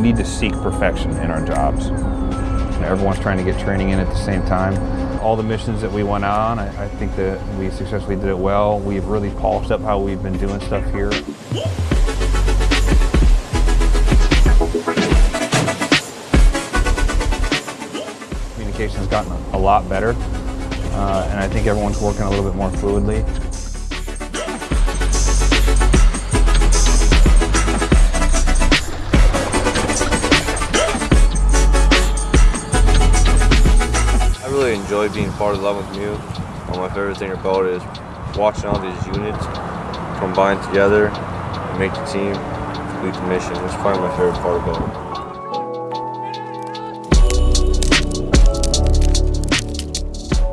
need to seek perfection in our jobs. everyone's trying to get training in at the same time. All the missions that we went on, I, I think that we successfully did it well. We've really polished up how we've been doing stuff here. Communication's gotten a lot better, uh, and I think everyone's working a little bit more fluidly. Being part of the 11th MEU. One of my favorite thing about it is watching all these units combine together and make the team complete the mission. It's probably my favorite part about it.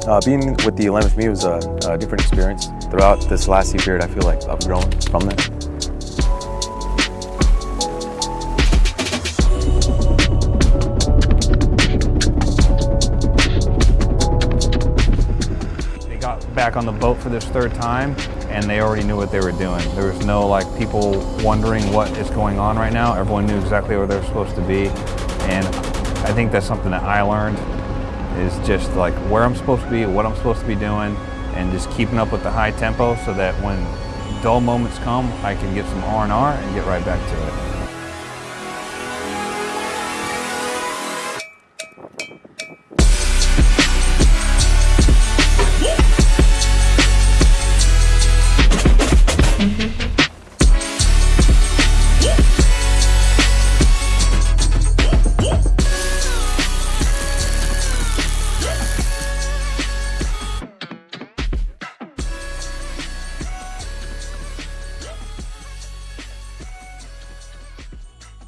Uh, being with the 11th MEU was a, a different experience. Throughout this last year period, I feel like I've grown from that. Back on the boat for this third time and they already knew what they were doing. There was no like people wondering what is going on right now. Everyone knew exactly where they're supposed to be. And I think that's something that I learned is just like where I'm supposed to be, what I'm supposed to be doing, and just keeping up with the high tempo so that when dull moments come, I can get some R&R and get right back to it.